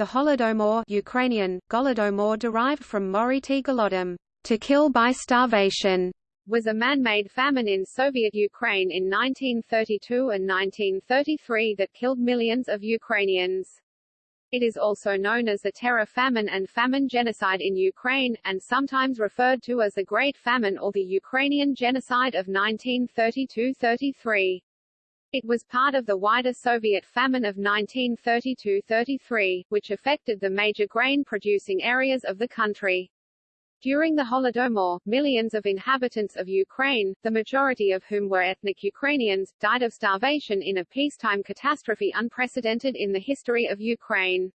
The Holodomor Ukrainian, Golodomor derived from Moriti Golodom, to kill by starvation, was a man-made famine in Soviet Ukraine in 1932 and 1933 that killed millions of Ukrainians. It is also known as the Terror Famine and Famine Genocide in Ukraine, and sometimes referred to as the Great Famine or the Ukrainian Genocide of 1932–33. It was part of the wider Soviet famine of 1932–33, which affected the major grain-producing areas of the country. During the Holodomor, millions of inhabitants of Ukraine, the majority of whom were ethnic Ukrainians, died of starvation in a peacetime catastrophe unprecedented in the history of Ukraine.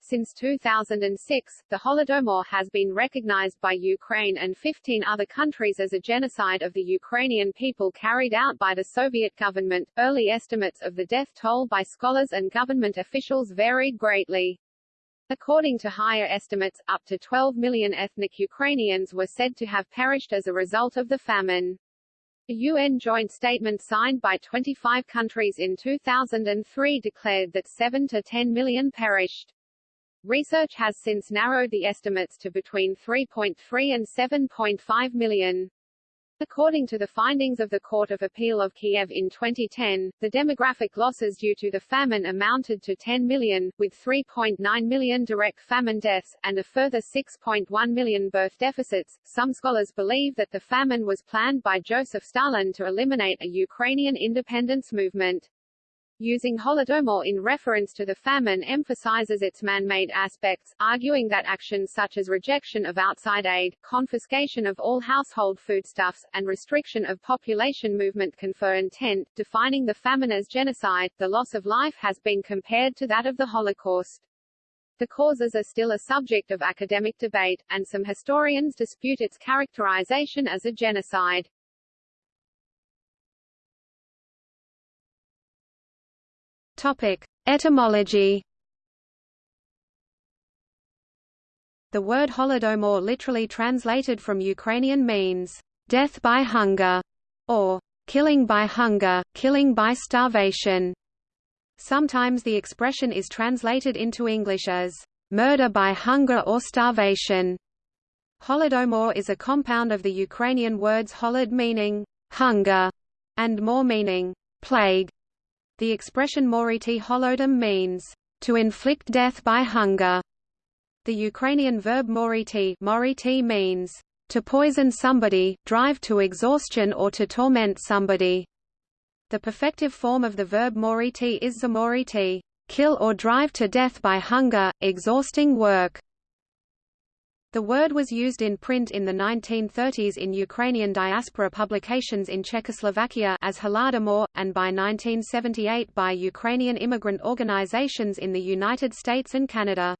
Since 2006, the Holodomor has been recognized by Ukraine and 15 other countries as a genocide of the Ukrainian people carried out by the Soviet government. Early estimates of the death toll by scholars and government officials varied greatly. According to higher estimates, up to 12 million ethnic Ukrainians were said to have perished as a result of the famine. A UN joint statement signed by 25 countries in 2003 declared that 7 to 10 million perished. Research has since narrowed the estimates to between 3.3 and 7.5 million. According to the findings of the Court of Appeal of Kiev in 2010, the demographic losses due to the famine amounted to 10 million, with 3.9 million direct famine deaths, and a further 6.1 million birth deficits. Some scholars believe that the famine was planned by Joseph Stalin to eliminate a Ukrainian independence movement. Using Holodomor in reference to the famine emphasizes its man-made aspects, arguing that actions such as rejection of outside aid, confiscation of all household foodstuffs, and restriction of population movement confer intent, defining the famine as genocide. The loss of life has been compared to that of the Holocaust. The causes are still a subject of academic debate, and some historians dispute its characterization as a genocide. Topic: Etymology. The word Holodomor literally translated from Ukrainian means death by hunger or killing by hunger, killing by starvation. Sometimes the expression is translated into English as murder by hunger or starvation. Holodomor is a compound of the Ukrainian words holod meaning hunger and more meaning plague. The expression moriti holodom means, to inflict death by hunger. The Ukrainian verb moriti, moriti means, to poison somebody, drive to exhaustion or to torment somebody. The perfective form of the verb moriti is zamoriti, kill or drive to death by hunger, exhausting work. The word was used in print in the 1930s in Ukrainian diaspora publications in Czechoslovakia as Holodomor, and by 1978 by Ukrainian immigrant organizations in the United States and Canada.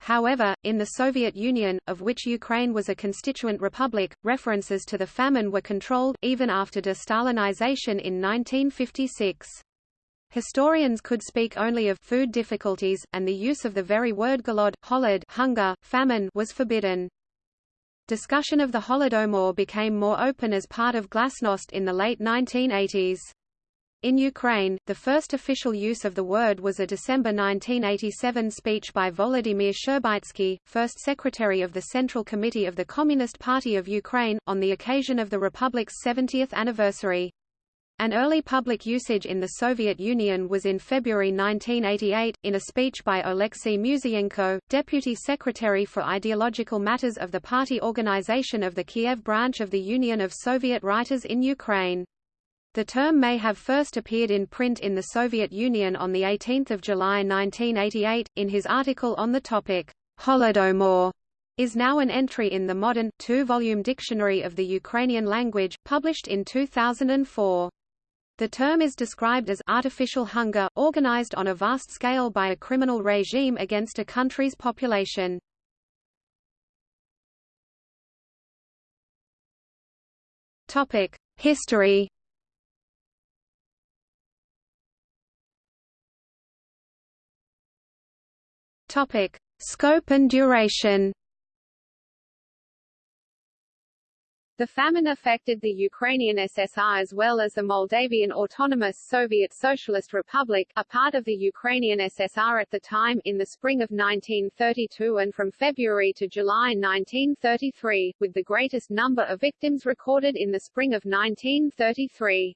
However, in the Soviet Union, of which Ukraine was a constituent republic, references to the famine were controlled, even after de-Stalinization in 1956. Historians could speak only of food difficulties, and the use of the very word golod, holod hunger, famine was forbidden. Discussion of the Holodomor became more open as part of Glasnost in the late 1980s. In Ukraine, the first official use of the word was a December 1987 speech by Volodymyr Shcherbytsky, first secretary of the Central Committee of the Communist Party of Ukraine, on the occasion of the republic's 70th anniversary. An early public usage in the Soviet Union was in February 1988, in a speech by Oleksiy Musiyenko, Deputy Secretary for Ideological Matters of the party organization of the Kiev branch of the Union of Soviet Writers in Ukraine. The term may have first appeared in print in the Soviet Union on 18 July 1988, in his article on the topic, Holodomor is now an entry in the modern, two-volume Dictionary of the Ukrainian Language, published in 2004. The term is described as artificial hunger, organized on a vast scale by a criminal regime against a country's population. Topic: History. Topic: Scope and duration. The famine affected the Ukrainian SSR as well as the Moldavian Autonomous Soviet Socialist Republic, a part of the Ukrainian SSR at the time, in the spring of 1932 and from February to July 1933, with the greatest number of victims recorded in the spring of 1933.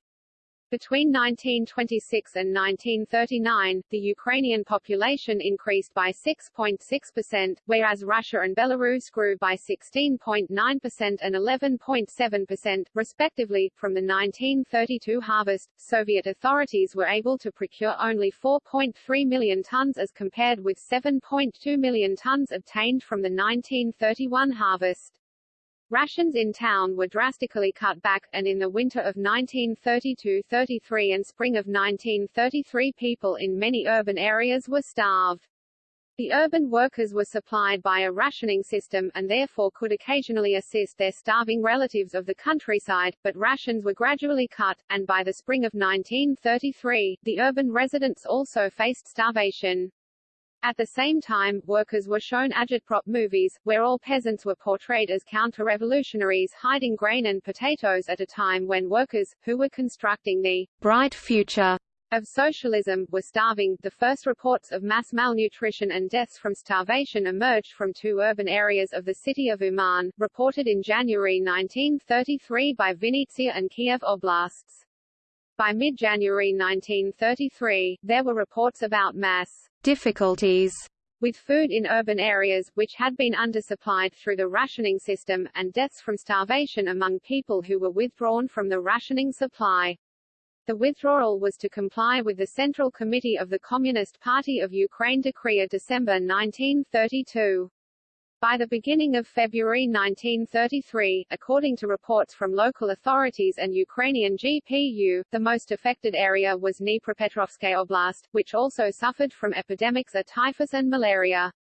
Between 1926 and 1939, the Ukrainian population increased by 6.6%, whereas Russia and Belarus grew by 16.9% and 11.7%, respectively. From the 1932 harvest, Soviet authorities were able to procure only 4.3 million tons as compared with 7.2 million tons obtained from the 1931 harvest. Rations in town were drastically cut back, and in the winter of 1932–33 and spring of 1933 people in many urban areas were starved. The urban workers were supplied by a rationing system, and therefore could occasionally assist their starving relatives of the countryside, but rations were gradually cut, and by the spring of 1933, the urban residents also faced starvation. At the same time, workers were shown agitprop movies, where all peasants were portrayed as counter-revolutionaries hiding grain and potatoes at a time when workers, who were constructing the bright future of socialism, were starving. The first reports of mass malnutrition and deaths from starvation emerged from two urban areas of the city of Uman, reported in January 1933 by Vinnytsia and Kiev oblasts. By mid-January 1933, there were reports about mass difficulties with food in urban areas, which had been undersupplied through the rationing system, and deaths from starvation among people who were withdrawn from the rationing supply. The withdrawal was to comply with the Central Committee of the Communist Party of Ukraine decree of December 1932. By the beginning of February 1933, according to reports from local authorities and Ukrainian GPU, the most affected area was Dnipropetrovsk Oblast, which also suffered from epidemics of typhus and malaria.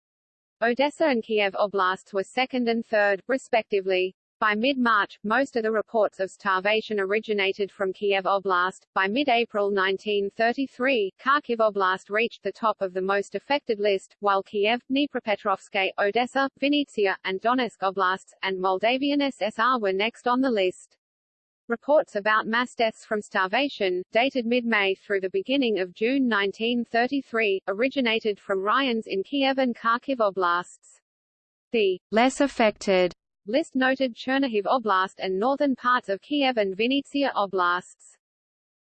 Odessa and Kiev Oblasts were second and third, respectively. By mid-March, most of the reports of starvation originated from Kiev Oblast. By mid-April 1933, Kharkiv Oblast reached the top of the most affected list, while Kiev, Dnipropetrovsk, Odessa, Vinnytsia, and Donetsk Oblasts, and Moldavian SSR were next on the list. Reports about mass deaths from starvation, dated mid-May through the beginning of June 1933, originated from rayons in Kiev and Kharkiv Oblasts. The less affected List noted Chernihiv Oblast and northern parts of Kiev and Vinnytsia Oblasts.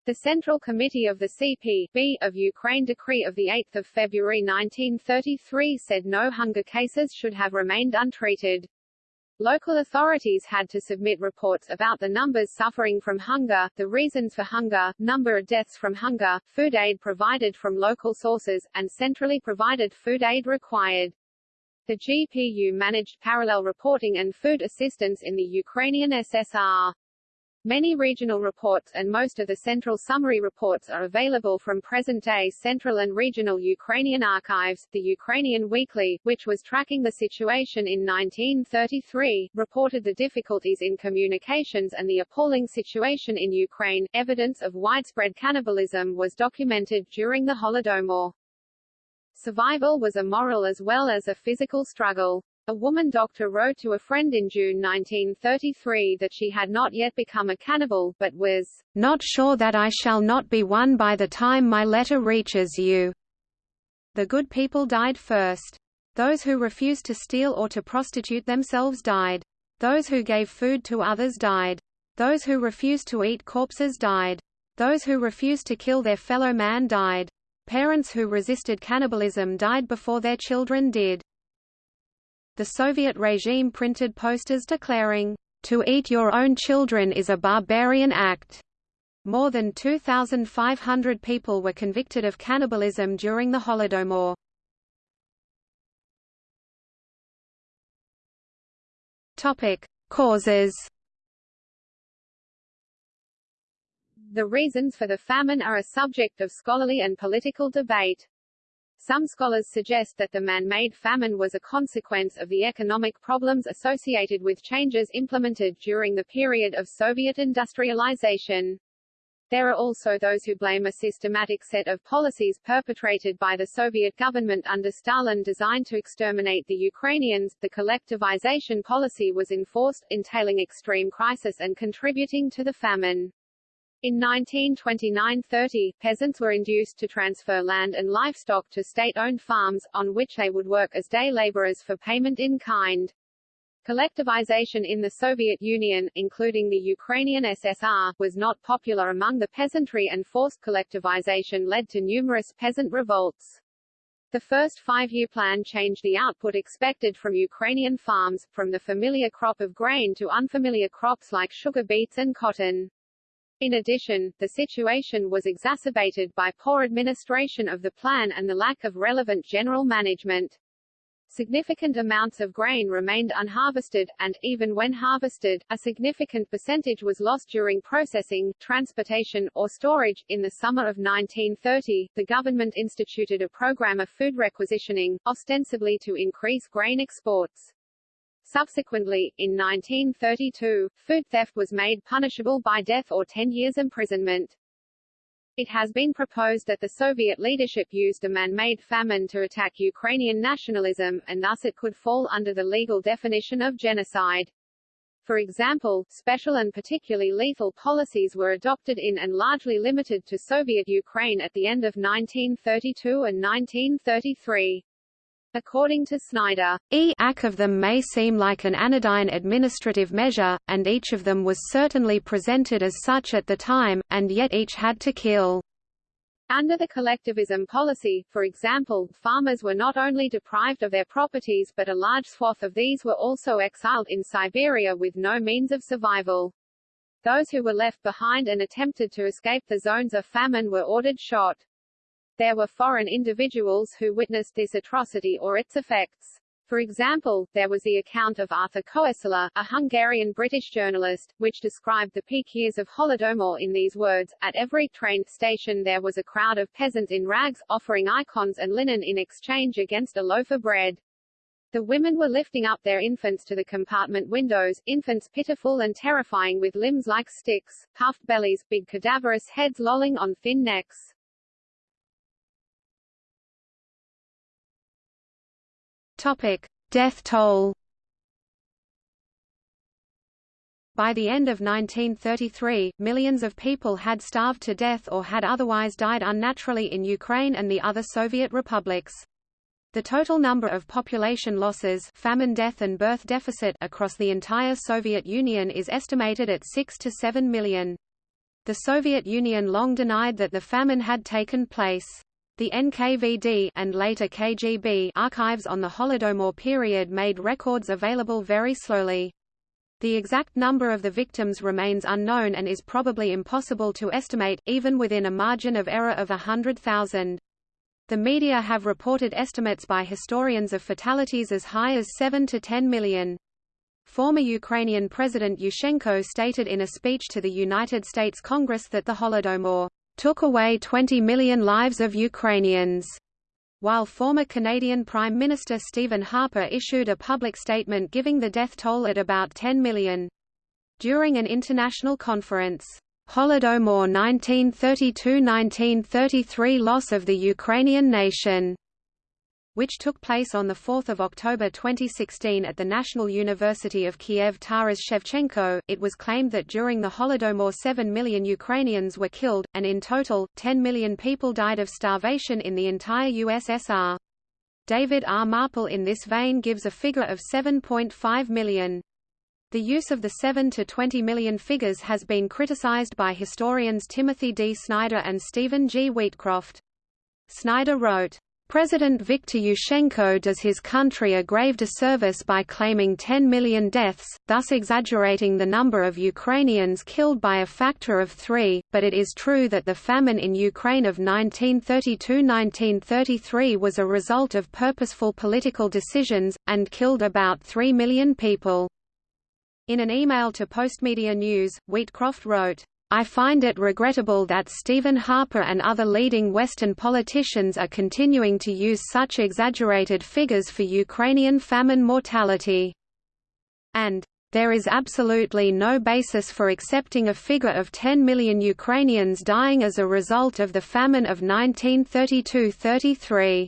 The Central Committee of the CP of Ukraine decree of 8 February 1933 said no hunger cases should have remained untreated. Local authorities had to submit reports about the numbers suffering from hunger, the reasons for hunger, number of deaths from hunger, food aid provided from local sources, and centrally provided food aid required. The GPU managed parallel reporting and food assistance in the Ukrainian SSR. Many regional reports and most of the central summary reports are available from present-day central and regional Ukrainian archives. The Ukrainian Weekly, which was tracking the situation in 1933, reported the difficulties in communications and the appalling situation in Ukraine. Evidence of widespread cannibalism was documented during the Holodomor. Survival was a moral as well as a physical struggle. A woman doctor wrote to a friend in June 1933 that she had not yet become a cannibal, but was not sure that I shall not be one by the time my letter reaches you. The good people died first. Those who refused to steal or to prostitute themselves died. Those who gave food to others died. Those who refused to eat corpses died. Those who refused to kill their fellow man died. Parents who resisted cannibalism died before their children did. The Soviet regime printed posters declaring, "To eat your own children is a barbarian act." More than 2,500 people were convicted of cannibalism during the Holodomor. Topic: Causes The reasons for the famine are a subject of scholarly and political debate. Some scholars suggest that the man-made famine was a consequence of the economic problems associated with changes implemented during the period of Soviet industrialization. There are also those who blame a systematic set of policies perpetrated by the Soviet government under Stalin designed to exterminate the Ukrainians. The collectivization policy was enforced, entailing extreme crisis and contributing to the famine. In 1929–30, peasants were induced to transfer land and livestock to state-owned farms, on which they would work as day laborers for payment in kind. Collectivization in the Soviet Union, including the Ukrainian SSR, was not popular among the peasantry and forced collectivization led to numerous peasant revolts. The first five-year plan changed the output expected from Ukrainian farms, from the familiar crop of grain to unfamiliar crops like sugar beets and cotton. In addition, the situation was exacerbated by poor administration of the plan and the lack of relevant general management. Significant amounts of grain remained unharvested, and, even when harvested, a significant percentage was lost during processing, transportation, or storage. In the summer of 1930, the government instituted a program of food requisitioning, ostensibly to increase grain exports. Subsequently, in 1932, food theft was made punishable by death or 10 years imprisonment. It has been proposed that the Soviet leadership used a man-made famine to attack Ukrainian nationalism, and thus it could fall under the legal definition of genocide. For example, special and particularly lethal policies were adopted in and largely limited to Soviet Ukraine at the end of 1932 and 1933. According to Snyder, each of them may seem like an anodyne administrative measure, and each of them was certainly presented as such at the time, and yet each had to kill. Under the collectivism policy, for example, farmers were not only deprived of their properties but a large swath of these were also exiled in Siberia with no means of survival. Those who were left behind and attempted to escape the zones of famine were ordered shot. There were foreign individuals who witnessed this atrocity or its effects. For example, there was the account of Arthur Koestler, a Hungarian-British journalist, which described the peak years of Holodomor in these words, At every train station there was a crowd of peasants in rags, offering icons and linen in exchange against a loaf of bread. The women were lifting up their infants to the compartment windows, infants pitiful and terrifying with limbs like sticks, puffed bellies, big cadaverous heads lolling on thin necks. Topic: Death toll. By the end of 1933, millions of people had starved to death or had otherwise died unnaturally in Ukraine and the other Soviet republics. The total number of population losses famine death and birth deficit across the entire Soviet Union is estimated at 6 to 7 million. The Soviet Union long denied that the famine had taken place. The NKVD and later KGB archives on the Holodomor period made records available very slowly. The exact number of the victims remains unknown and is probably impossible to estimate, even within a margin of error of 100,000. The media have reported estimates by historians of fatalities as high as 7 to 10 million. Former Ukrainian President Yushchenko stated in a speech to the United States Congress that the Holodomor took away 20 million lives of Ukrainians, while former Canadian Prime Minister Stephen Harper issued a public statement giving the death toll at about 10 million. During an international conference, Holodomor 1932–1933 loss of the Ukrainian nation which took place on 4 October 2016 at the National University of Kiev Taras Shevchenko, it was claimed that during the Holodomor 7 million Ukrainians were killed, and in total, 10 million people died of starvation in the entire USSR. David R. Marples in this vein gives a figure of 7.5 million. The use of the 7 to 20 million figures has been criticized by historians Timothy D. Snyder and Stephen G. Wheatcroft. Snyder wrote, President Viktor Yushchenko does his country a grave disservice by claiming 10 million deaths, thus exaggerating the number of Ukrainians killed by a factor of three, but it is true that the famine in Ukraine of 1932–1933 was a result of purposeful political decisions, and killed about 3 million people. In an email to Postmedia News, Wheatcroft wrote, I find it regrettable that Stephen Harper and other leading Western politicians are continuing to use such exaggerated figures for Ukrainian famine mortality. And there is absolutely no basis for accepting a figure of 10 million Ukrainians dying as a result of the famine of 1932–33.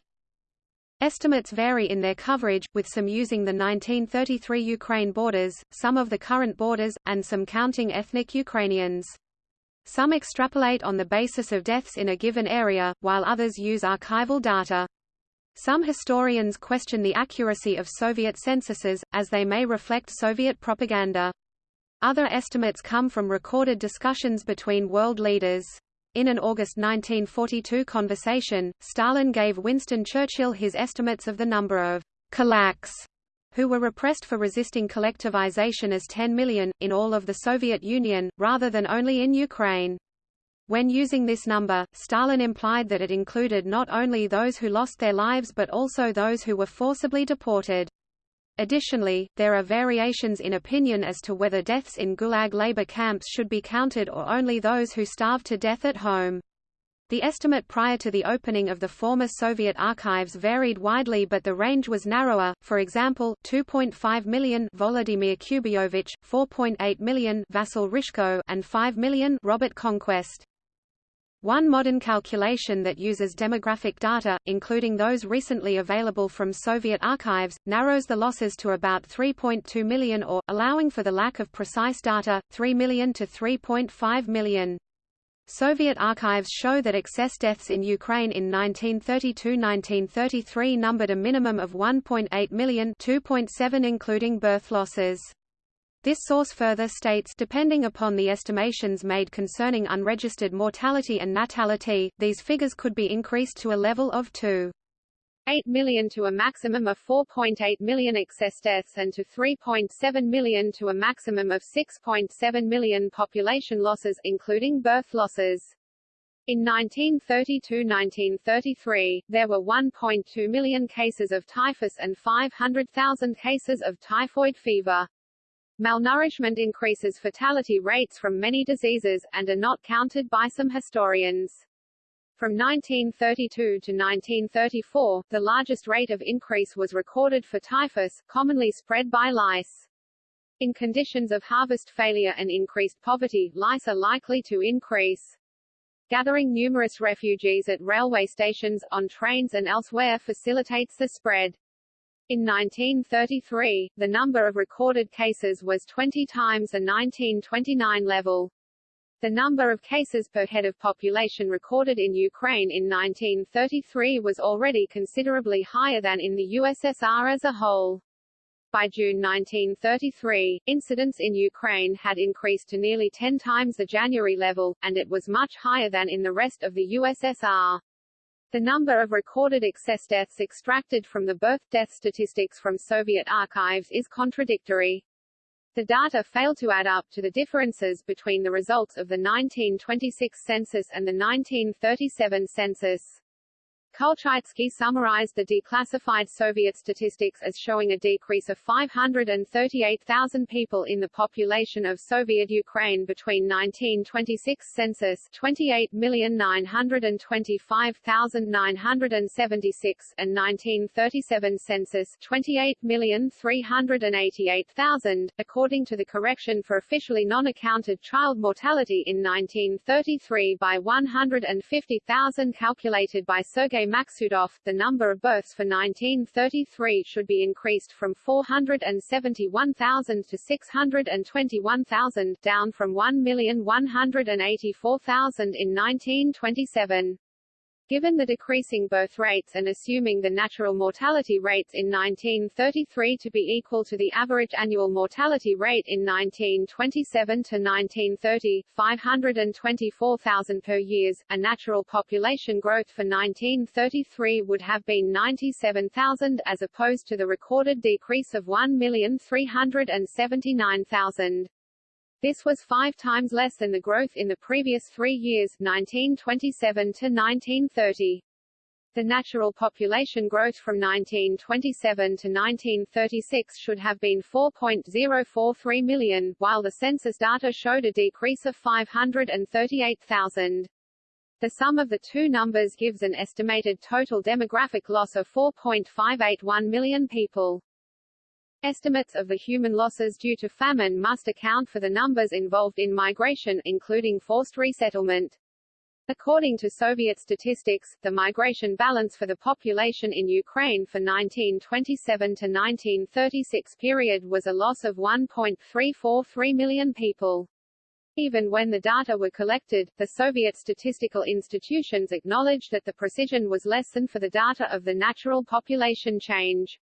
Estimates vary in their coverage, with some using the 1933 Ukraine borders, some of the current borders, and some counting ethnic Ukrainians. Some extrapolate on the basis of deaths in a given area, while others use archival data. Some historians question the accuracy of Soviet censuses, as they may reflect Soviet propaganda. Other estimates come from recorded discussions between world leaders. In an August 1942 conversation, Stalin gave Winston Churchill his estimates of the number of kulaks who were repressed for resisting collectivization as 10 million, in all of the Soviet Union, rather than only in Ukraine. When using this number, Stalin implied that it included not only those who lost their lives but also those who were forcibly deported. Additionally, there are variations in opinion as to whether deaths in Gulag labor camps should be counted or only those who starved to death at home. The estimate prior to the opening of the former Soviet archives varied widely but the range was narrower, for example, 2.5 million Volodymyr Kubiyovych, 4.8 million Vasil Hryshko and 5 million Robert Conquest. One modern calculation that uses demographic data, including those recently available from Soviet archives, narrows the losses to about 3.2 million or, allowing for the lack of precise data, 3 million to 3.5 million. Soviet archives show that excess deaths in Ukraine in 1932–1933 numbered a minimum of 1.8 million 2.7 including birth losses. This source further states depending upon the estimations made concerning unregistered mortality and natality, these figures could be increased to a level of 2. 8 million to a maximum of 4.8 million excess deaths and to 3.7 million to a maximum of 6.7 million population losses including birth losses. In 1932–1933, there were 1.2 million cases of typhus and 500,000 cases of typhoid fever. Malnourishment increases fatality rates from many diseases, and are not counted by some historians. From 1932 to 1934, the largest rate of increase was recorded for typhus, commonly spread by lice. In conditions of harvest failure and increased poverty, lice are likely to increase. Gathering numerous refugees at railway stations, on trains and elsewhere facilitates the spread. In 1933, the number of recorded cases was 20 times the 1929 level. The number of cases per head of population recorded in Ukraine in 1933 was already considerably higher than in the USSR as a whole. By June 1933, incidents in Ukraine had increased to nearly 10 times the January level, and it was much higher than in the rest of the USSR. The number of recorded excess deaths extracted from the birth-death statistics from Soviet archives is contradictory. The data fail to add up to the differences between the results of the 1926 census and the 1937 census. Kulchytsky summarized the declassified Soviet statistics as showing a decrease of 538,000 people in the population of Soviet Ukraine between 1926 census 28,925,976 and 1937 census 28,388,000, according to the correction for officially non-accounted child mortality in 1933 by 150,000 calculated by Sergei Maksudov, the number of births for 1933 should be increased from 471,000 to 621,000, down from 1,184,000 in 1927. Given the decreasing birth rates and assuming the natural mortality rates in 1933 to be equal to the average annual mortality rate in 1927 to 1930, 524,000 per years, a natural population growth for 1933 would have been 97,000 as opposed to the recorded decrease of 1,379,000. This was five times less than the growth in the previous three years 1927 to 1930. The natural population growth from 1927 to 1936 should have been 4.043 million, while the census data showed a decrease of 538,000. The sum of the two numbers gives an estimated total demographic loss of 4.581 million people. Estimates of the human losses due to famine must account for the numbers involved in migration, including forced resettlement. According to Soviet statistics, the migration balance for the population in Ukraine for 1927 to 1936 period was a loss of 1.343 million people. Even when the data were collected, the Soviet statistical institutions acknowledged that the precision was less than for the data of the natural population change.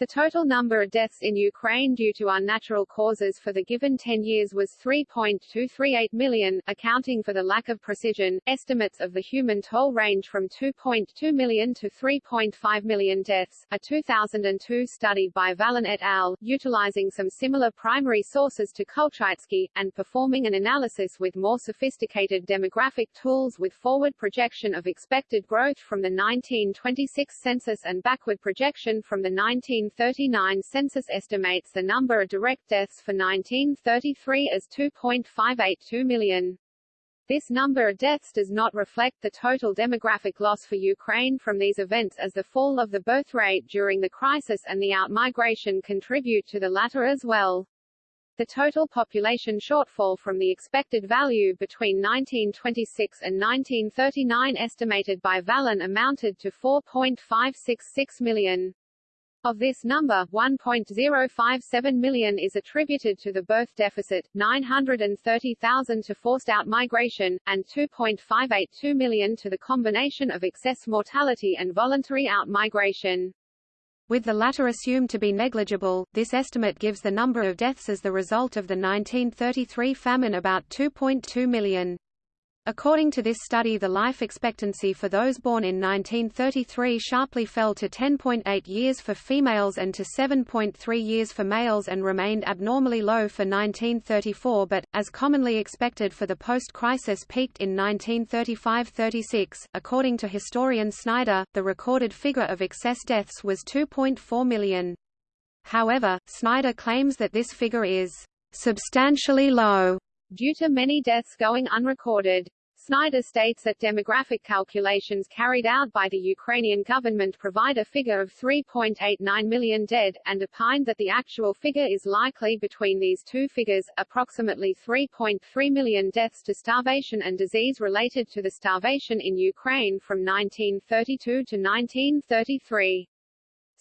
The total number of deaths in Ukraine due to unnatural causes for the given 10 years was 3.238 million, accounting for the lack of precision. Estimates of the human toll range from 2.2 million to 3.5 million deaths. A 2002 study by Vallin et al., utilizing some similar primary sources to Kulchytsky, and performing an analysis with more sophisticated demographic tools with forward projection of expected growth from the 1926 census and backward projection from the 19 1939 census estimates the number of direct deaths for 1933 as 2.582 million. This number of deaths does not reflect the total demographic loss for Ukraine from these events as the fall of the birth rate during the crisis and the outmigration contribute to the latter as well. The total population shortfall from the expected value between 1926 and 1939 estimated by Vallin amounted to 4.566 million. Of this number, 1.057 million is attributed to the birth deficit, 930,000 to forced out migration, and 2.582 million to the combination of excess mortality and voluntary out-migration. With the latter assumed to be negligible, this estimate gives the number of deaths as the result of the 1933 famine about 2.2 million. According to this study the life expectancy for those born in 1933 sharply fell to 10.8 years for females and to 7.3 years for males and remained abnormally low for 1934 but, as commonly expected for the post-crisis peaked in 1935–36. According to historian Snyder, the recorded figure of excess deaths was 2.4 million. However, Snyder claims that this figure is substantially low due to many deaths going unrecorded. Snyder states that demographic calculations carried out by the Ukrainian government provide a figure of 3.89 million dead, and opined that the actual figure is likely between these two figures, approximately 3.3 million deaths to starvation and disease related to the starvation in Ukraine from 1932 to 1933.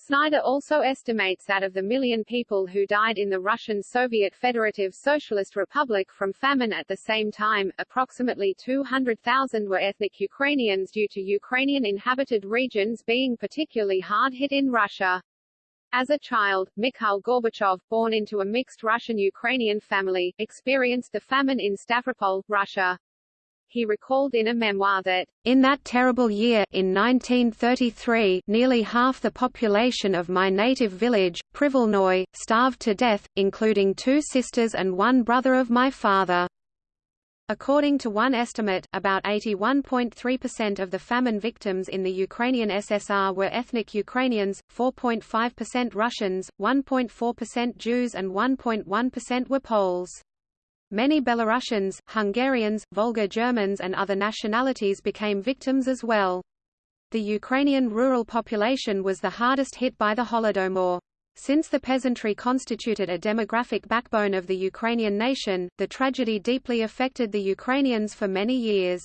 Snyder also estimates that of the million people who died in the Russian Soviet Federative Socialist Republic from famine at the same time, approximately 200,000 were ethnic Ukrainians due to Ukrainian inhabited regions being particularly hard hit in Russia. As a child, Mikhail Gorbachev, born into a mixed Russian-Ukrainian family, experienced the famine in Stavropol, Russia. He recalled in a memoir that, "...in that terrible year in 1933 nearly half the population of my native village, Privolnoy, starved to death, including two sisters and one brother of my father." According to one estimate, about 81.3% of the famine victims in the Ukrainian SSR were ethnic Ukrainians, 4.5% Russians, 1.4% Jews and 1.1% were Poles. Many Belarusians, Hungarians, Volga Germans and other nationalities became victims as well. The Ukrainian rural population was the hardest hit by the Holodomor. Since the peasantry constituted a demographic backbone of the Ukrainian nation, the tragedy deeply affected the Ukrainians for many years.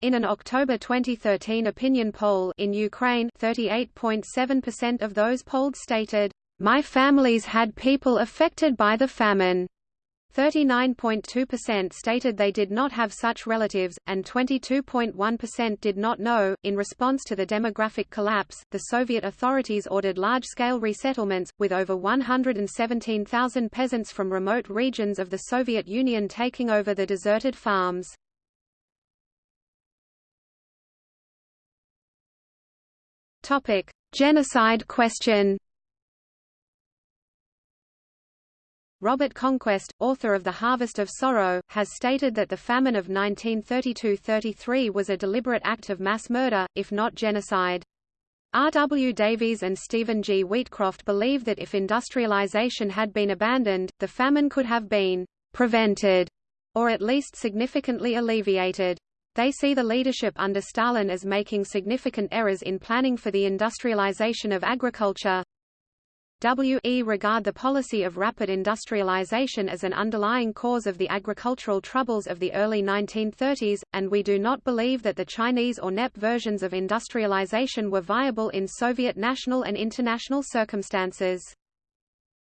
In an October 2013 opinion poll in Ukraine 38.7% of those polled stated, "My families had people affected by the famine." 39.2% stated they did not have such relatives, and 22.1% did not know. In response to the demographic collapse, the Soviet authorities ordered large scale resettlements, with over 117,000 peasants from remote regions of the Soviet Union taking over the deserted farms. Genocide question Robert Conquest, author of The Harvest of Sorrow, has stated that the famine of 1932–33 was a deliberate act of mass murder, if not genocide. R. W. Davies and Stephen G. Wheatcroft believe that if industrialization had been abandoned, the famine could have been prevented, or at least significantly alleviated. They see the leadership under Stalin as making significant errors in planning for the industrialization of agriculture, we regard the policy of rapid industrialization as an underlying cause of the agricultural troubles of the early 1930s, and we do not believe that the Chinese or NEP versions of industrialization were viable in Soviet national and international circumstances.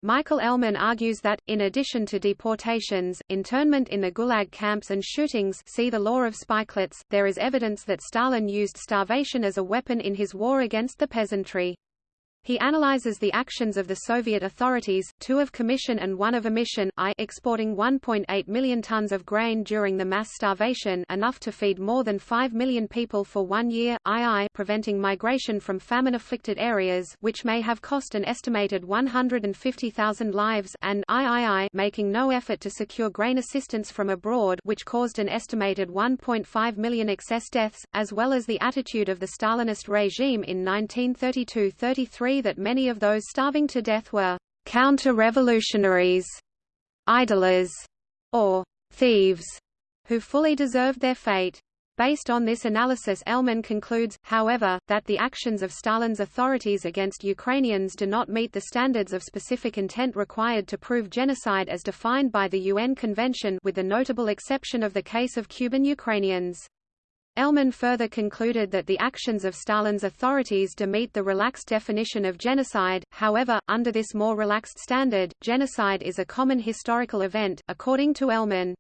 Michael Ellman argues that, in addition to deportations, internment in the Gulag camps and shootings see the law of spikelets, there is evidence that Stalin used starvation as a weapon in his war against the peasantry. He analyzes the actions of the Soviet authorities, two of commission and one of omission I exporting 1.8 million tons of grain during the mass starvation enough to feed more than 5 million people for one year, II preventing migration from famine-afflicted areas which may have cost an estimated 150,000 lives and III making no effort to secure grain assistance from abroad which caused an estimated 1.5 million excess deaths, as well as the attitude of the Stalinist regime in 1932–33 that many of those starving to death were counter-revolutionaries, idlers, or thieves, who fully deserved their fate. Based on this analysis Ellman concludes, however, that the actions of Stalin's authorities against Ukrainians do not meet the standards of specific intent required to prove genocide as defined by the UN Convention with the notable exception of the case of Kuban Ukrainians. Ellman further concluded that the actions of Stalin's authorities do meet the relaxed definition of genocide, however, under this more relaxed standard, genocide is a common historical event, according to Ellman.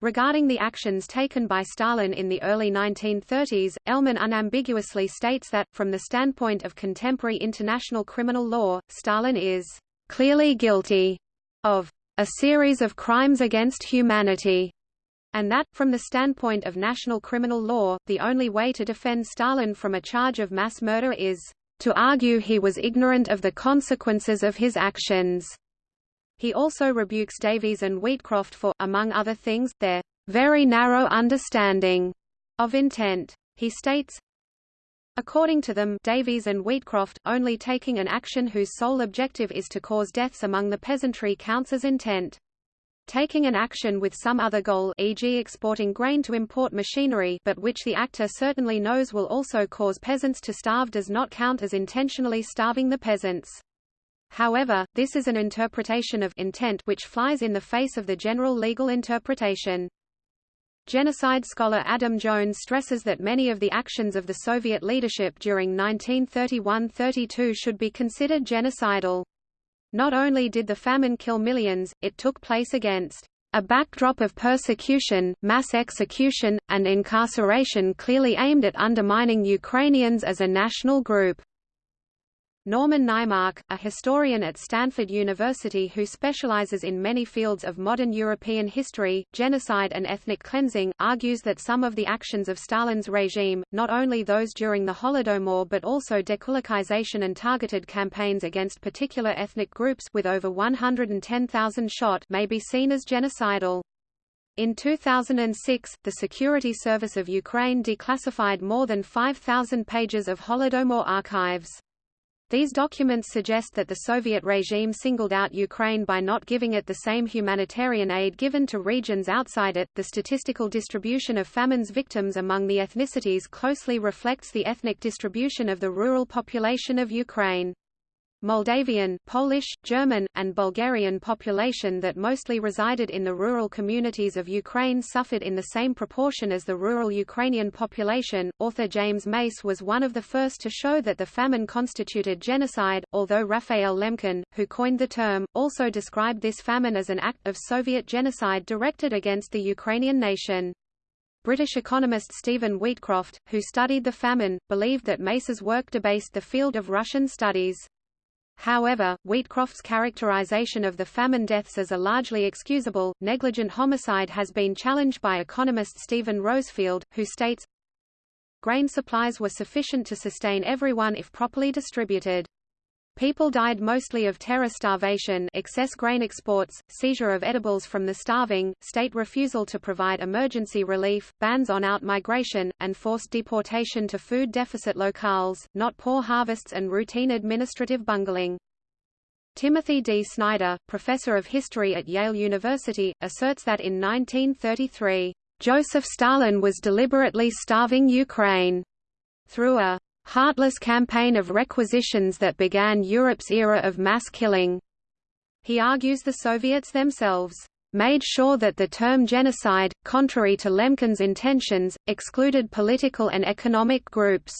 Regarding the actions taken by Stalin in the early 1930s, Ellman unambiguously states that, from the standpoint of contemporary international criminal law, Stalin is clearly guilty of a series of crimes against humanity and that, from the standpoint of national criminal law, the only way to defend Stalin from a charge of mass murder is to argue he was ignorant of the consequences of his actions. He also rebukes Davies and Wheatcroft for, among other things, their very narrow understanding of intent. He states, According to them Davies and Wheatcroft, only taking an action whose sole objective is to cause deaths among the peasantry counts as intent. Taking an action with some other goal e.g. exporting grain to import machinery but which the actor certainly knows will also cause peasants to starve does not count as intentionally starving the peasants. However, this is an interpretation of intent which flies in the face of the general legal interpretation. Genocide scholar Adam Jones stresses that many of the actions of the Soviet leadership during 1931–32 should be considered genocidal. Not only did the famine kill millions, it took place against a backdrop of persecution, mass execution, and incarceration clearly aimed at undermining Ukrainians as a national group. Norman Naimark, a historian at Stanford University who specializes in many fields of modern European history, genocide and ethnic cleansing, argues that some of the actions of Stalin's regime, not only those during the Holodomor but also dekulakization and targeted campaigns against particular ethnic groups with over 110,000 shot may be seen as genocidal. In 2006, the Security Service of Ukraine declassified more than 5,000 pages of Holodomor archives. These documents suggest that the Soviet regime singled out Ukraine by not giving it the same humanitarian aid given to regions outside it. The statistical distribution of famine's victims among the ethnicities closely reflects the ethnic distribution of the rural population of Ukraine. Moldavian, Polish, German, and Bulgarian population that mostly resided in the rural communities of Ukraine suffered in the same proportion as the rural Ukrainian population. Author James Mace was one of the first to show that the famine constituted genocide, although Raphael Lemkin, who coined the term, also described this famine as an act of Soviet genocide directed against the Ukrainian nation. British economist Stephen Wheatcroft, who studied the famine, believed that Mace's work debased the field of Russian studies. However, Wheatcroft's characterization of the famine deaths as a largely excusable, negligent homicide has been challenged by economist Stephen Rosefielde, who states, Grain supplies were sufficient to sustain everyone if properly distributed. People died mostly of terror starvation excess grain exports, seizure of edibles from the starving, state refusal to provide emergency relief, bans on out-migration, and forced deportation to food deficit locales, not poor harvests and routine administrative bungling. Timothy D. Snyder, professor of history at Yale University, asserts that in 1933, Joseph Stalin was deliberately starving Ukraine through a heartless campaign of requisitions that began Europe's era of mass killing. He argues the Soviets themselves made sure that the term genocide, contrary to Lemkin's intentions, excluded political and economic groups.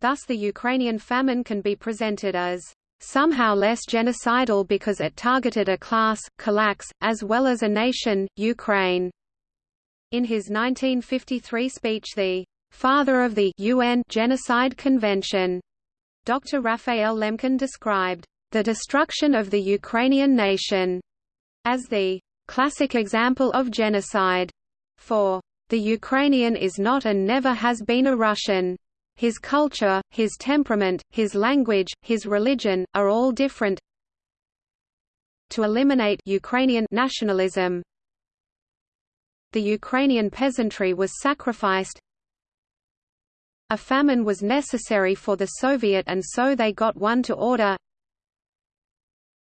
Thus the Ukrainian famine can be presented as somehow less genocidal because it targeted a class, Kulaks, as well as a nation, Ukraine. In his 1953 speech the father of the UN Genocide Convention, Dr. Raphael Lemkin described the destruction of the Ukrainian nation as the classic example of genocide. For the Ukrainian is not and never has been a Russian. His culture, his temperament, his language, his religion, are all different. To eliminate Ukrainian nationalism, the Ukrainian peasantry was sacrificed. A famine was necessary for the Soviet and so they got one to order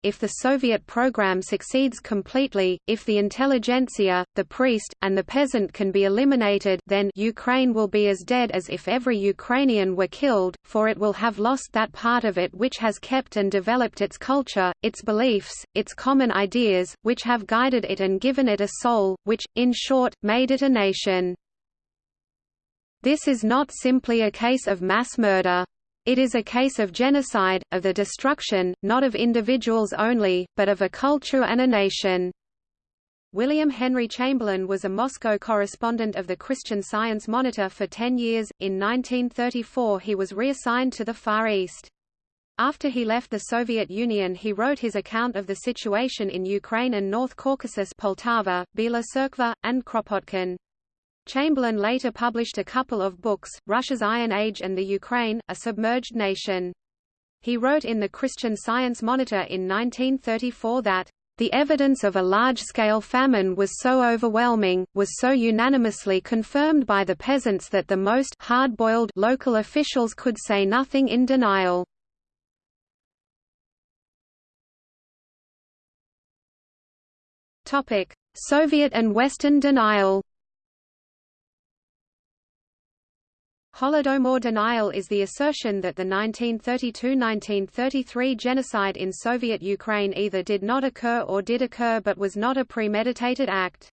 if the Soviet program succeeds completely, if the intelligentsia, the priest, and the peasant can be eliminated then Ukraine will be as dead as if every Ukrainian were killed, for it will have lost that part of it which has kept and developed its culture, its beliefs, its common ideas, which have guided it and given it a soul, which, in short, made it a nation. This is not simply a case of mass murder. It is a case of genocide, of the destruction, not of individuals only, but of a culture and a nation. William Henry Chamberlin was a Moscow correspondent of the Christian Science Monitor for ten years. In 1934 he was reassigned to the Far East. After he left the Soviet Union he wrote his account of the situation in Ukraine and North Caucasus Poltava, Bila Tserkva, and Kropotkin. Chamberlin later published a couple of books, Russia's Iron Age and the Ukraine, a Submerged Nation. He wrote in the Christian Science Monitor in 1934 that, "...the evidence of a large-scale famine was so overwhelming, was so unanimously confirmed by the peasants that the most hard-boiled local officials could say nothing in denial." Soviet and Western denial Holodomor denial is the assertion that the 1932–1933 genocide in Soviet Ukraine either did not occur or did occur but was not a premeditated act.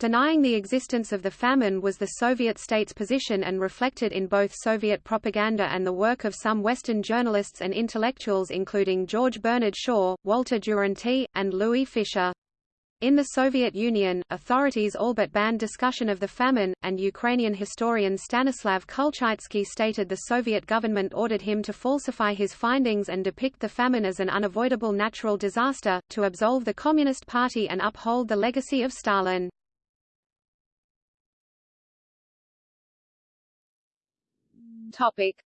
Denying the existence of the famine was the Soviet state's position and reflected in both Soviet propaganda and the work of some Western journalists and intellectuals including George Bernard Shaw, Walter Duranty, and Louis Fischer. In the Soviet Union, authorities all but banned discussion of the famine, and Ukrainian historian Stanislav Kulchytsky stated the Soviet government ordered him to falsify his findings and depict the famine as an unavoidable natural disaster, to absolve the Communist Party and uphold the legacy of Stalin.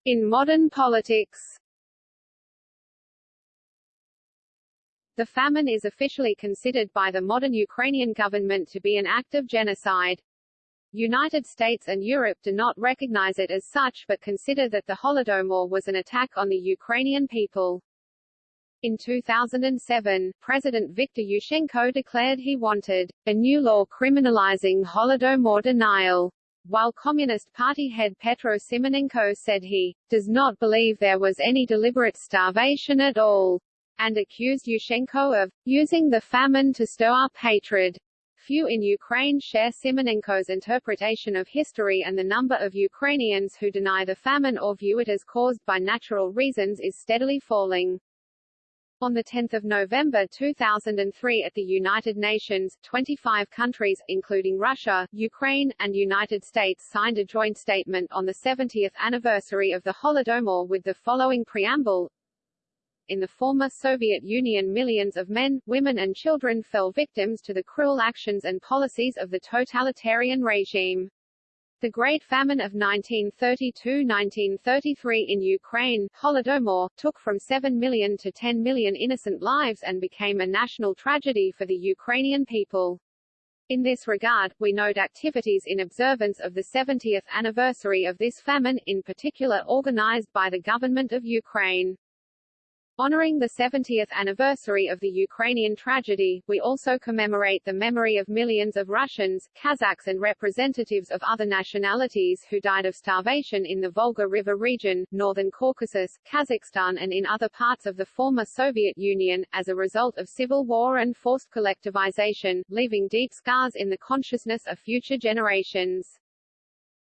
In modern politics The famine is officially considered by the modern Ukrainian government to be an act of genocide. United States and Europe do not recognize it as such but consider that the Holodomor was an attack on the Ukrainian people. In 2007, President Viktor Yushchenko declared he wanted a new law criminalizing Holodomor denial, while Communist Party head Petro Simonenko said he does not believe there was any deliberate starvation at all and accused Yushchenko of using the famine to stir up hatred. Few in Ukraine share Simonenko's interpretation of history and the number of Ukrainians who deny the famine or view it as caused by natural reasons is steadily falling. On 10 November 2003 at the United Nations, 25 countries, including Russia, Ukraine, and United States signed a joint statement on the 70th anniversary of the Holodomor with the following preamble, in the former Soviet Union millions of men, women and children fell victims to the cruel actions and policies of the totalitarian regime. The Great Famine of 1932–1933 in Ukraine, Holodomor, took from 7 million to 10 million innocent lives and became a national tragedy for the Ukrainian people. In this regard, we note activities in observance of the 70th anniversary of this famine, in particular organized by the government of Ukraine. Honoring the 70th anniversary of the Ukrainian tragedy, we also commemorate the memory of millions of Russians, Kazakhs and representatives of other nationalities who died of starvation in the Volga River region, northern Caucasus, Kazakhstan and in other parts of the former Soviet Union, as a result of civil war and forced collectivization, leaving deep scars in the consciousness of future generations.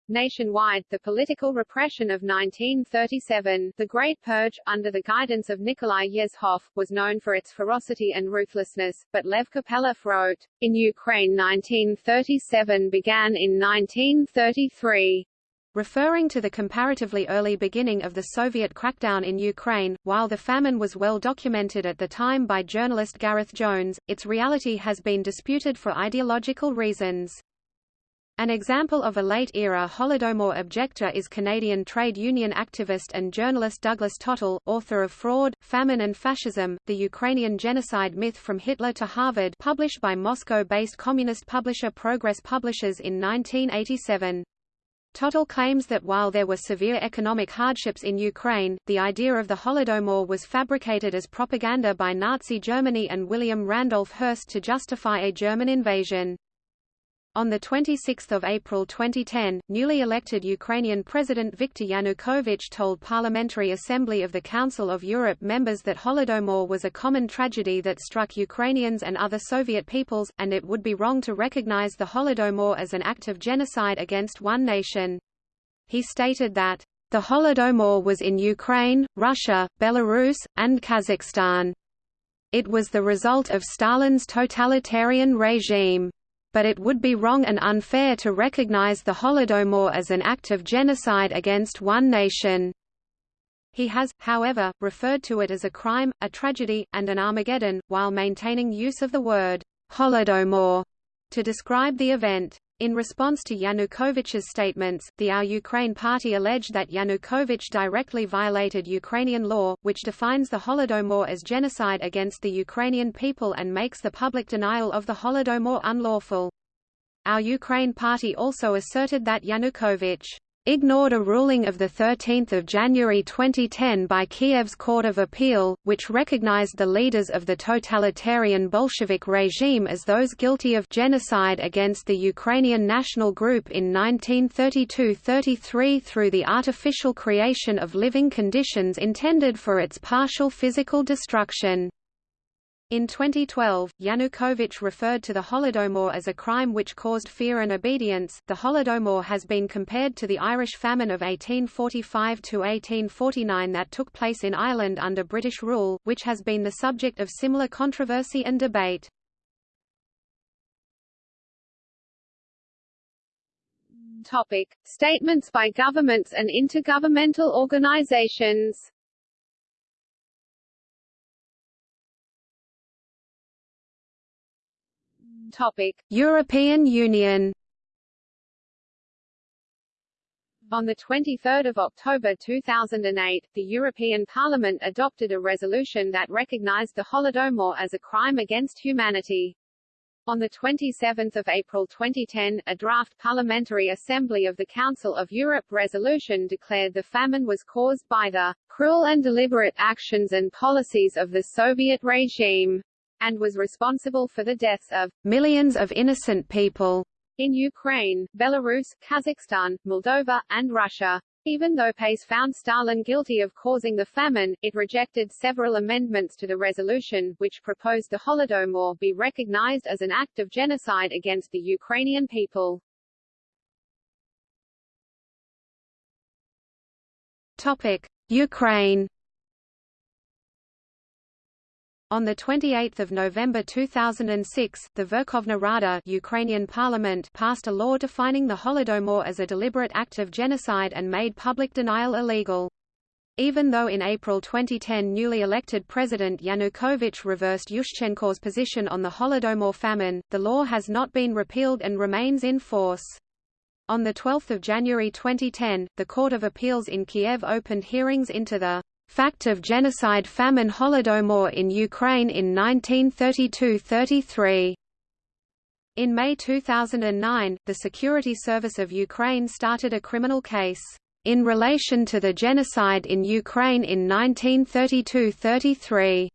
Nationwide, the political repression of 1937, the Great Purge, under the guidance of Nikolai Yezhov, was known for its ferocity and ruthlessness, but Lev Kopelev wrote, In Ukraine 1937 began in 1933. Referring to the comparatively early beginning of the Soviet crackdown in Ukraine, while the famine was well documented at the time by journalist Gareth Jones, its reality has been disputed for ideological reasons. An example of a late-era Holodomor objector is Canadian trade union activist and journalist Douglas Tottle, author of Fraud, Famine and Fascism, The Ukrainian Genocide Myth from Hitler to Harvard published by Moscow-based communist publisher Progress Publishers in 1987. Tottle claims that while there were severe economic hardships in Ukraine, the idea of the Holodomor was fabricated as propaganda by Nazi Germany and William Randolph Hearst to justify a German invasion. On 26 April 2010, newly elected Ukrainian President Viktor Yanukovych told Parliamentary Assembly of the Council of Europe members that Holodomor was a common tragedy that struck Ukrainians and other Soviet peoples, and it would be wrong to recognize the Holodomor as an act of genocide against one nation. He stated that, "...the Holodomor was in Ukraine, Russia, Belarus, and Kazakhstan. It was the result of Stalin's totalitarian regime." But it would be wrong and unfair to recognize the Holodomor as an act of genocide against one nation. He has, however, referred to it as a crime, a tragedy, and an Armageddon, while maintaining use of the word Holodomor to describe the event. In response to Yanukovych's statements, the Our Ukraine party alleged that Yanukovych directly violated Ukrainian law, which defines the Holodomor as genocide against the Ukrainian people and makes the public denial of the Holodomor unlawful. Our Ukraine party also asserted that Yanukovych ignored a ruling of 13 January 2010 by Kiev's Court of Appeal, which recognized the leaders of the totalitarian Bolshevik regime as those guilty of genocide against the Ukrainian national group in 1932–33 through the artificial creation of living conditions intended for its partial physical destruction. In 2012, Yanukovych referred to the Holodomor as a crime which caused fear and obedience. The Holodomor has been compared to the Irish famine of 1845 to 1849 that took place in Ireland under British rule, which has been the subject of similar controversy and debate. Topic: Statements by governments and intergovernmental organizations. Topic: European Union. On 23 October 2008, the European Parliament adopted a resolution that recognized the Holodomor as a crime against humanity. On 27 April 2010, a draft Parliamentary Assembly of the Council of Europe resolution declared the famine was caused by the cruel and deliberate actions and policies of the Soviet regime and was responsible for the deaths of millions of innocent people in Ukraine, Belarus, Kazakhstan, Moldova, and Russia. Even though PACE found Stalin guilty of causing the famine, it rejected several amendments to the resolution, which proposed the Holodomor be recognized as an act of genocide against the Ukrainian people. Topic: Ukraine on 28 November 2006, the Verkhovna Rada Ukrainian parliament passed a law defining the Holodomor as a deliberate act of genocide and made public denial illegal. Even though in April 2010 newly elected President Yanukovych reversed Yushchenko's position on the Holodomor famine, the law has not been repealed and remains in force. On 12 January 2010, the Court of Appeals in Kiev opened hearings into the Fact of genocide famine Holodomor in Ukraine in 1932–33. In May 2009, the Security Service of Ukraine started a criminal case. in relation to the genocide in Ukraine in 1932–33.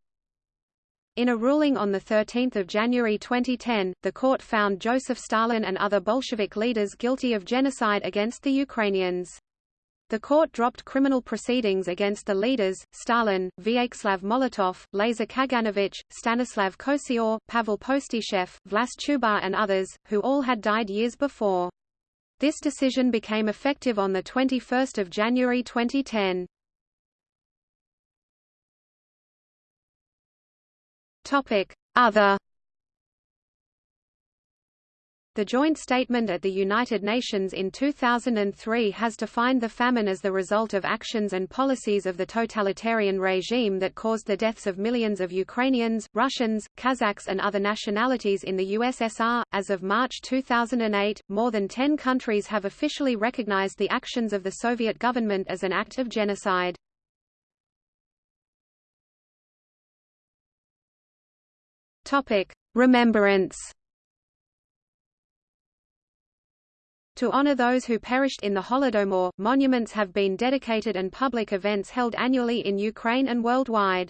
In a ruling on 13 January 2010, the court found Joseph Stalin and other Bolshevik leaders guilty of genocide against the Ukrainians. The court dropped criminal proceedings against the leaders, Stalin, Vyacheslav Molotov, Lazar Kaganovich, Stanislav Kosyor, Pavel Postyshev, Vlas Chubar and others, who all had died years before. This decision became effective on 21 January 2010. Other the joint statement at the United Nations in 2003 has defined the famine as the result of actions and policies of the totalitarian regime that caused the deaths of millions of Ukrainians, Russians, Kazakhs, and other nationalities in the USSR. As of March 2008, more than 10 countries have officially recognized the actions of the Soviet government as an act of genocide. Topic: Remembrance To honor those who perished in the Holodomor, monuments have been dedicated and public events held annually in Ukraine and worldwide.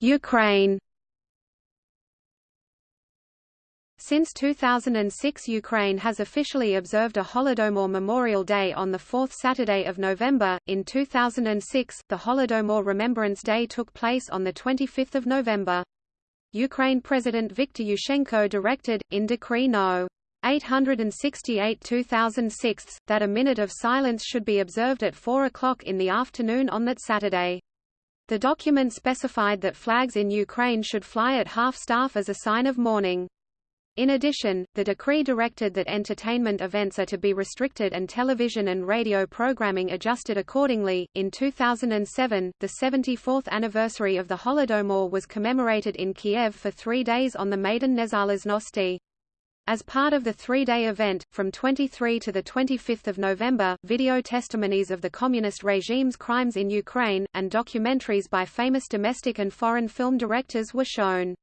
Ukraine Since 2006 Ukraine has officially observed a Holodomor Memorial Day on the fourth Saturday of November. In 2006, the Holodomor Remembrance Day took place on 25 November. Ukraine President Viktor Yushchenko directed, in Decree No. 868-2006, that a minute of silence should be observed at 4 o'clock in the afternoon on that Saturday. The document specified that flags in Ukraine should fly at half-staff as a sign of mourning. In addition, the decree directed that entertainment events are to be restricted and television and radio programming adjusted accordingly. In 2007, the 74th anniversary of the Holodomor was commemorated in Kiev for three days on the Maidan Nezalezhnosti. As part of the three-day event, from 23 to 25 November, video testimonies of the communist regime's crimes in Ukraine, and documentaries by famous domestic and foreign film directors were shown.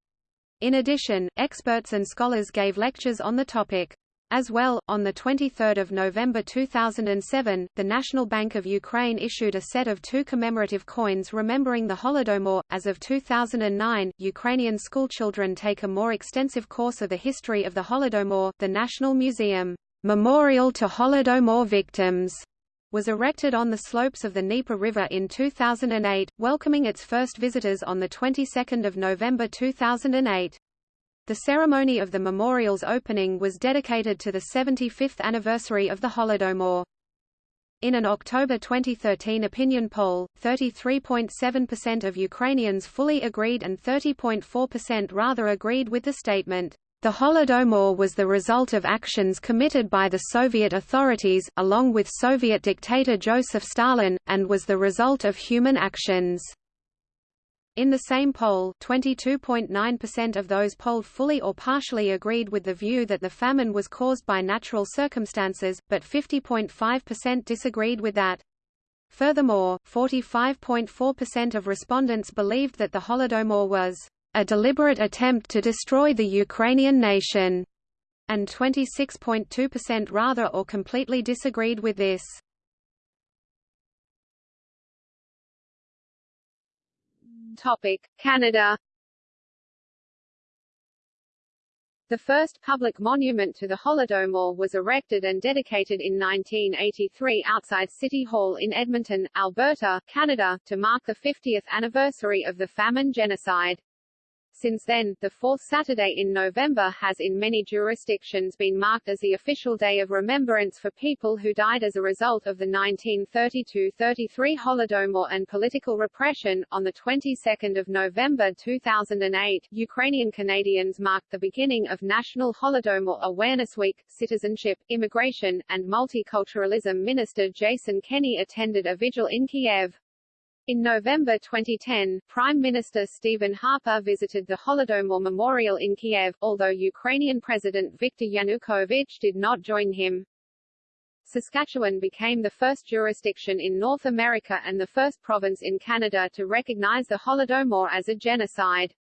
In addition, experts and scholars gave lectures on the topic. As well, on 23 November 2007, the National Bank of Ukraine issued a set of two commemorative coins remembering the Holodomor. As of 2009, Ukrainian schoolchildren take a more extensive course of the history of the Holodomor. The National Museum, Memorial to Holodomor Victims, was erected on the slopes of the Dnieper River in 2008, welcoming its first visitors on the 22nd of November 2008. The ceremony of the memorial's opening was dedicated to the 75th anniversary of the Holodomor. In an October 2013 opinion poll, 33.7% of Ukrainians fully agreed and 30.4% rather agreed with the statement. The Holodomor was the result of actions committed by the Soviet authorities, along with Soviet dictator Joseph Stalin, and was the result of human actions. In the same poll, 22.9% of those polled fully or partially agreed with the view that the famine was caused by natural circumstances, but 50.5% disagreed with that. Furthermore, 45.4% of respondents believed that the Holodomor was a deliberate attempt to destroy the Ukrainian nation, and 26.2% rather or completely disagreed with this. Topic: Canada The first public monument to the Holodomor was erected and dedicated in 1983 outside City Hall in Edmonton, Alberta, Canada, to mark the 50th anniversary of the famine genocide. Since then, the fourth Saturday in November has in many jurisdictions been marked as the official day of remembrance for people who died as a result of the 1932–33 Holodomor and political repression. On the 22nd of November 2008, Ukrainian Canadians marked the beginning of National Holodomor Awareness Week. Citizenship, Immigration, and Multiculturalism Minister Jason Kenney attended a vigil in Kiev. In November 2010, Prime Minister Stephen Harper visited the Holodomor Memorial in Kiev, although Ukrainian President Viktor Yanukovych did not join him. Saskatchewan became the first jurisdiction in North America and the first province in Canada to recognize the Holodomor as a genocide.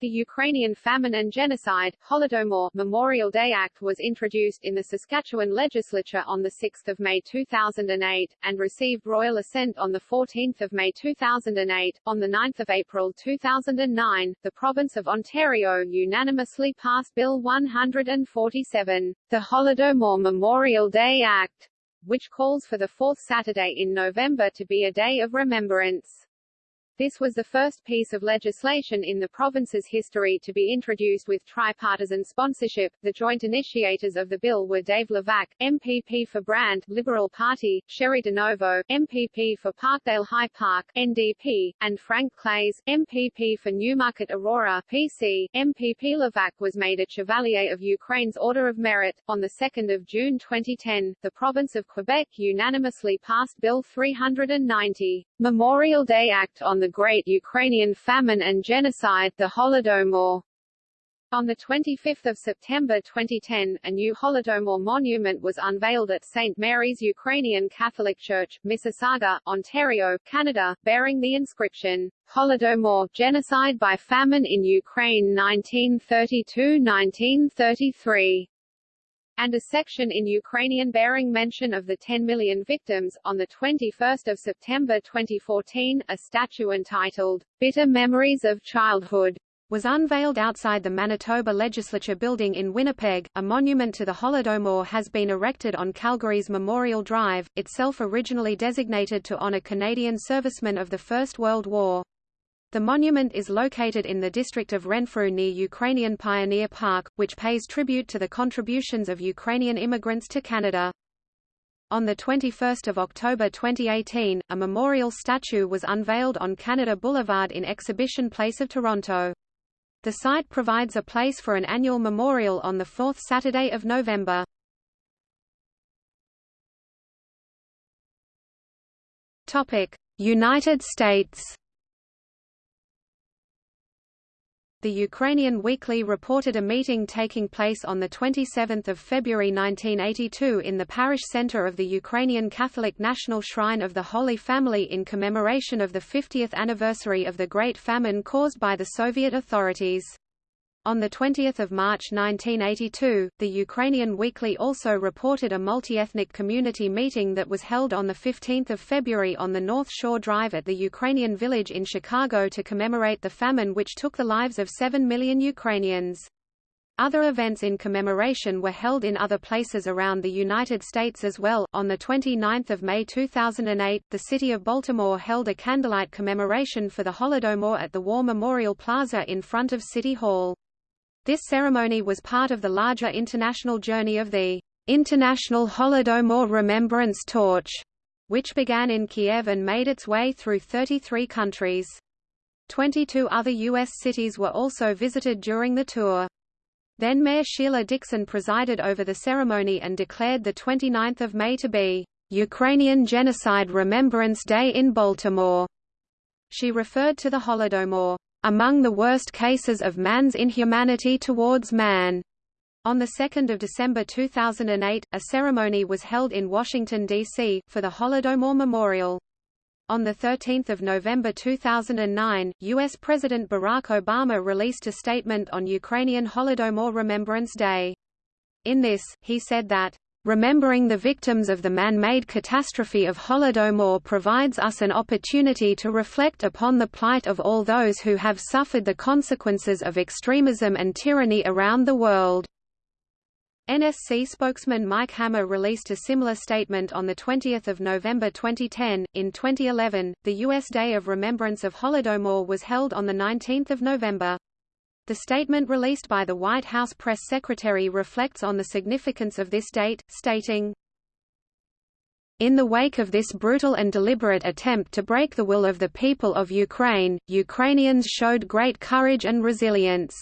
The Ukrainian Famine and Genocide Holodomor Memorial Day Act was introduced in the Saskatchewan legislature on 6 May 2008, and received royal assent on 14 May 2008. On 9 April 2009, the province of Ontario unanimously passed Bill 147, the Holodomor Memorial Day Act, which calls for the fourth Saturday in November to be a day of remembrance. This was the first piece of legislation in the province's history to be introduced with tripartisan sponsorship. The joint initiators of the bill were Dave Levac, MPP for Brant, Liberal Party, Cheri DiNovo, MPP for Parkdale High Park, NDP, and Frank Klees, MPP for Newmarket Aurora, PC. MPP Levac was made a Chevalier of Ukraine's Order of Merit. On 2 June 2010, the province of Quebec unanimously passed Bill 390, Memorial Day Act on the the Great Ukrainian Famine and Genocide the Holodomor. On 25 September 2010, a new Holodomor monument was unveiled at St. Mary's Ukrainian Catholic Church, Mississauga, Ontario, Canada, bearing the inscription, Holodomor, Genocide by Famine in Ukraine 1932–1933 and a section in Ukrainian bearing mention of the 10 million victims. On 21 September 2014, a statue entitled, Bitter Memories of Childhood, was unveiled outside the Manitoba Legislature building in Winnipeg. A monument to the Holodomor has been erected on Calgary's Memorial Drive, itself originally designated to honor Canadian servicemen of the First World War. The monument is located in the district of Renfrew near Ukrainian Pioneer Park, which pays tribute to the contributions of Ukrainian immigrants to Canada. On 21 October 2018, a memorial statue was unveiled on Canada Boulevard in Exhibition Place of Toronto. The site provides a place for an annual memorial on the fourth Saturday of November. United States The Ukrainian Weekly reported a meeting taking place on 27 February 1982 in the parish center of the Ukrainian Catholic National Shrine of the Holy Family in commemoration of the 50th anniversary of the Great Famine caused by the Soviet authorities. On 20 March 1982, the Ukrainian Weekly also reported a multi-ethnic community meeting that was held on 15 February on the North Shore Drive at the Ukrainian Village in Chicago to commemorate the famine which took the lives of 7 million Ukrainians. Other events in commemoration were held in other places around the United States as well. On the 29th of May 2008, the city of Baltimore held a candlelight commemoration for the Holodomor at the War Memorial Plaza in front of City Hall. This ceremony was part of the larger international journey of the International Holodomor Remembrance Torch, which began in Kiev and made its way through 33 countries. 22 other U.S. cities were also visited during the tour. Then Mayor Sheila Dixon presided over the ceremony and declared the 29th of May to be Ukrainian Genocide Remembrance Day in Baltimore. She referred to the Holodomor among the worst cases of man's inhumanity towards man. On 2 December 2008, a ceremony was held in Washington, D.C., for the Holodomor Memorial. On 13 November 2009, U.S. President Barack Obama released a statement on Ukrainian Holodomor Remembrance Day. In this, he said that, Remembering the victims of the man-made catastrophe of Holodomor provides us an opportunity to reflect upon the plight of all those who have suffered the consequences of extremism and tyranny around the world. NSC spokesman Mike Hammer released a similar statement on 20 November 2010. In 2011, the U.S. Day of Remembrance of Holodomor was held on 19 November. The statement released by the White House press secretary reflects on the significance of this date, stating, in the wake of this brutal and deliberate attempt to break the will of the people of Ukraine, Ukrainians showed great courage and resilience.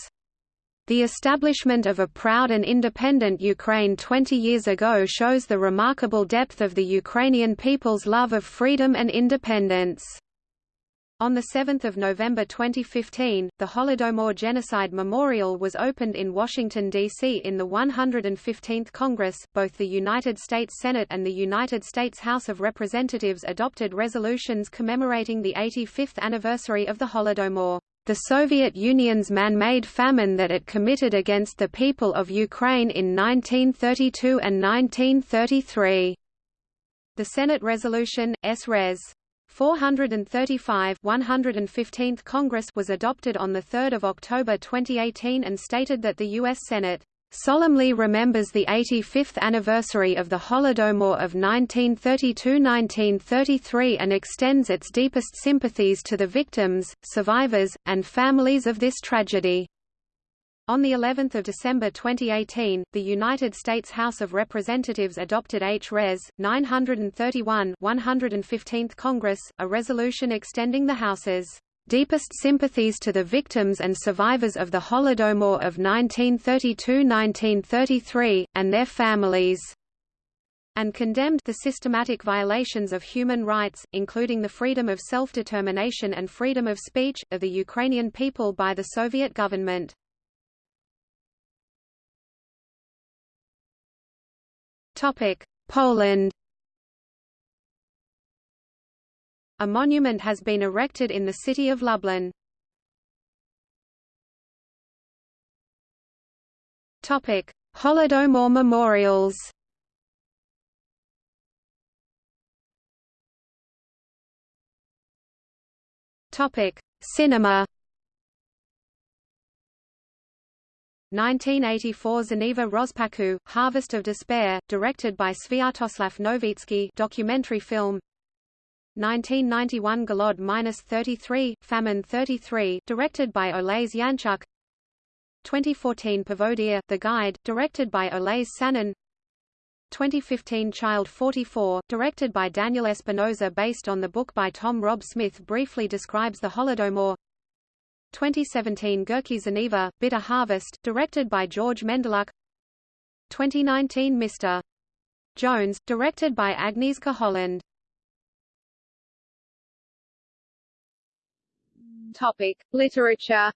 The establishment of a proud and independent Ukraine 20 years ago shows the remarkable depth of the Ukrainian people's love of freedom and independence. On 7 November 2015, the Holodomor Genocide Memorial was opened in Washington, D.C. in the 115th Congress. Both the United States Senate and the United States House of Representatives adopted resolutions commemorating the 85th anniversary of the Holodomor. the Soviet Union's man-made famine that it committed against the people of Ukraine in 1932 and 1933. The Senate resolution, S. Res. 435 115th Congress was adopted on 3 October 2018 and stated that the U.S. Senate solemnly remembers the 85th anniversary of the Holodomor of 1932–1933 and extends its deepest sympathies to the victims, survivors, and families of this tragedy. On the 11th of December 2018, the United States House of Representatives adopted H. Res. 931 115th Congress, a resolution extending the House's deepest sympathies to the victims and survivors of the Holodomor of 1932–1933, and their families and condemned the systematic violations of human rights, including the freedom of self-determination and freedom of speech, of the Ukrainian people by the Soviet government. Poland A monument has been erected in the city of Lublin. Topic: Holodomor memorials. Topic: Cinema. 1984 Geneva Rozpaku, Harvest of Despair, directed by Sviatoslav Novitsky documentary film. 1991 Golod-33, Famine 33, directed by Oles Yanchuk. 2014 Pavodia, The Guide, directed by Oles Sanin. 2015 Child 44, directed by Daniel Espinosa based on the book by Tom Rob Smith briefly describes the Holodomor. 2017 Gorky Żniwo, Bitter Harvest, directed by George Mendeluk 2019 Mr. Jones, directed by Agnieszka Holland Topic: Literature.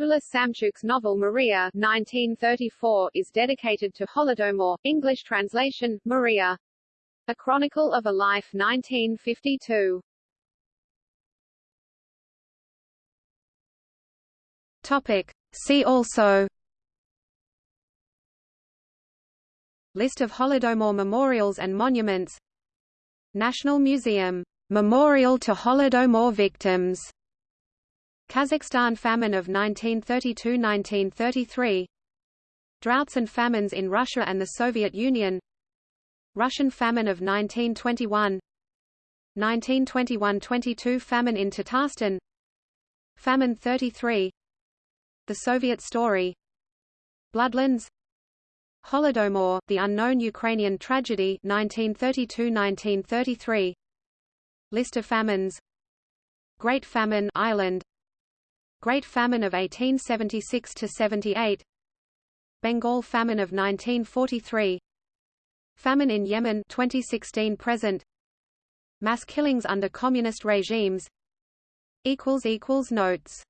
Ulas Samchuk's novel Maria 1934 is dedicated to Holodomor, English translation, Maria. A Chronicle of a Life 1952. Topic. See also. List of Holodomor memorials and monuments. National Museum. Memorial to Holodomor victims. Kazakhstan famine of 1932–1933 Droughts and famines in Russia and the Soviet Union. Russian famine of 1921 1921–22 famine in Tatarstan. Famine 33 The Soviet Story. Bloodlands. Holodomor, the unknown Ukrainian tragedy 1932–1933 List of famines. Great Famine Ireland Great Famine of 1876–78 Bengal Famine of 1943 Famine in Yemen 2016 present. Mass killings under communist regimes. Equals equals Notes